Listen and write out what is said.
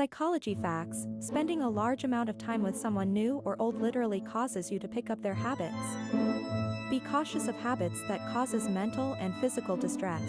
Psychology facts spending a large amount of time with someone new or old literally causes you to pick up their habits. Be cautious of habits that causes mental and physical distress.